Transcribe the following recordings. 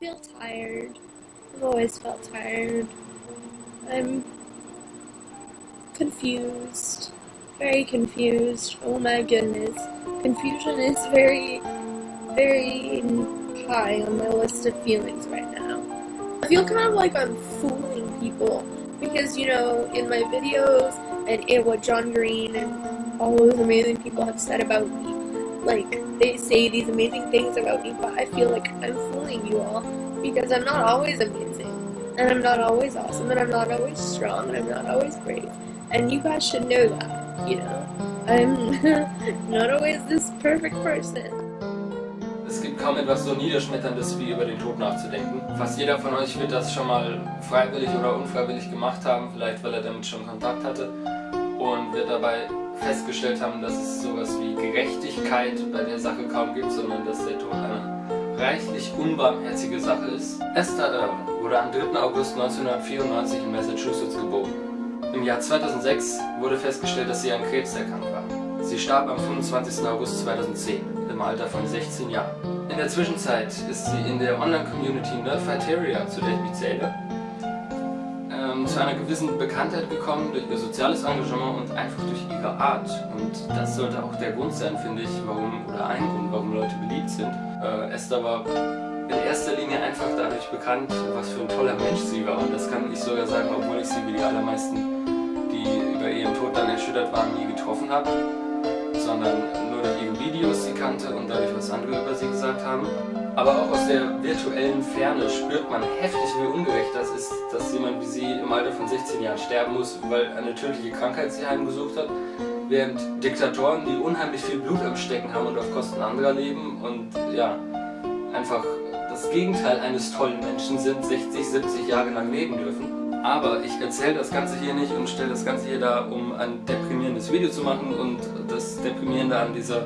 feel tired. I've always felt tired. I'm confused. Very confused. Oh my goodness. Confusion is very, very high on my list of feelings right now. I feel kind of like I'm fooling people because, you know, in my videos and in what John Green and all those amazing people have said about me, like, they say these amazing things about me, but I feel like I'm fooling you all because I'm not always amazing, and I'm not always awesome, and I'm not always strong, and I'm not always brave, and you guys should know that, you know? I'm not always this perfect person. Es gibt kaum etwas so Niederschmetterndes, wie über den Tod nachzudenken. Fast jeder von euch wird das schon mal freiwillig oder unfreiwillig gemacht haben, vielleicht weil er damit schon Kontakt hatte und wird dabei festgestellt haben, dass es sowas wie Gerechtigkeit bei der Sache kaum gibt, sondern dass der Tod eine reichlich unbarmherzige Sache ist. Esther Irwin wurde am 3. August 1994 in Massachusetts geboren. Im Jahr 2006 wurde festgestellt, dass sie an Krebs erkrankt war. Sie starb am 25. August 2010 im Alter von 16 Jahren. In der Zwischenzeit ist sie in der Online-Community Nerdfighteria, zu der ich mich zähle, ähm, zu einer gewissen Bekanntheit gekommen durch ihr soziales Engagement und einfach durch ihre Art. Und das sollte auch der Grund sein, finde ich, warum, oder ein Grund, warum Leute beliebt sind. Äh, Esther war in erster Linie einfach dadurch bekannt, was für ein toller Mensch sie war. Und das kann ich sogar sagen, obwohl ich sie wie die allermeisten, die über ihren Tod dann erschüttert waren, nie getroffen habe. Sondern Videos sie kannte und dadurch, was andere über sie gesagt haben. Aber auch aus der virtuellen Ferne spürt man heftig, wie ungerecht das ist, dass jemand wie sie im Alter von 16 Jahren sterben muss, weil eine tödliche Krankheit sie heimgesucht hat, während Diktatoren, die unheimlich viel Blut am Stecken haben und auf Kosten anderer leben und ja, einfach das Gegenteil eines tollen Menschen sind, 60, 70 Jahre lang leben dürfen. Aber ich erzähle das Ganze hier nicht und stelle das Ganze hier da, um ein deprimierendes Video zu machen und das Deprimierende an dieser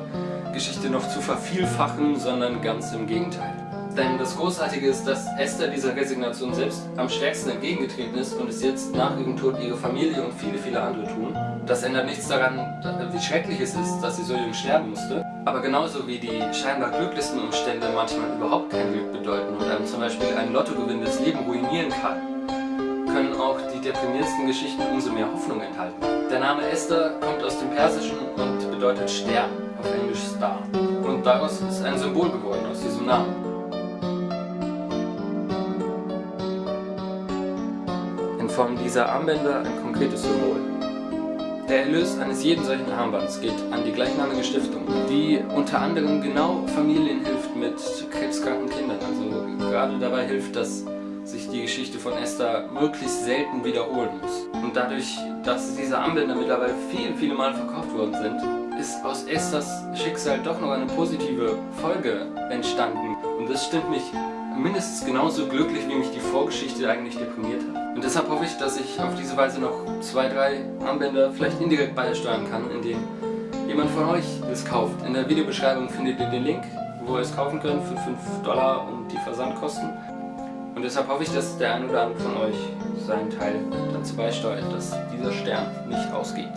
Geschichte noch zu vervielfachen, sondern ganz im Gegenteil. Denn das Großartige ist, dass Esther dieser Resignation selbst am stärksten entgegengetreten ist und es jetzt nach ihrem Tod ihre Familie und viele, viele andere tun. Das ändert nichts daran, wie schrecklich es ist, dass sie so jung sterben musste. Aber genauso wie die scheinbar glücklichsten Umstände manchmal überhaupt kein Glück bedeuten und einem zum Beispiel ein Lottogewinn das Leben ruinieren kann, können auch die deprimierendsten Geschichten umso mehr Hoffnung enthalten. Der Name Esther kommt aus dem Persischen und bedeutet Stern, auf Englisch Star. Und daraus ist ein Symbol geworden, aus diesem Namen. In Form dieser Armbänder ein konkretes Symbol. Der Erlös eines jeden solchen Armbands geht an die gleichnamige Stiftung, die unter anderem genau Familien hilft mit krebskranken Kindern. Also gerade dabei hilft, dass die Geschichte von Esther möglichst selten wiederholen muss. Und dadurch, dass diese Armbänder mittlerweile viele, viele Mal verkauft worden sind, ist aus Esthers Schicksal doch noch eine positive Folge entstanden. Und das stimmt mich mindestens genauso glücklich, wie mich die Vorgeschichte eigentlich deprimiert hat. Und deshalb hoffe ich, dass ich auf diese Weise noch zwei, drei Armbänder vielleicht indirekt beisteuern kann, indem jemand von euch es kauft. In der Videobeschreibung findet ihr den Link, wo ihr es kaufen könnt für 5 Dollar und die Versandkosten. Und deshalb hoffe ich, dass der ein oder andere von euch seinen Teil dazu beisteuert, dass dieser Stern nicht ausgeht.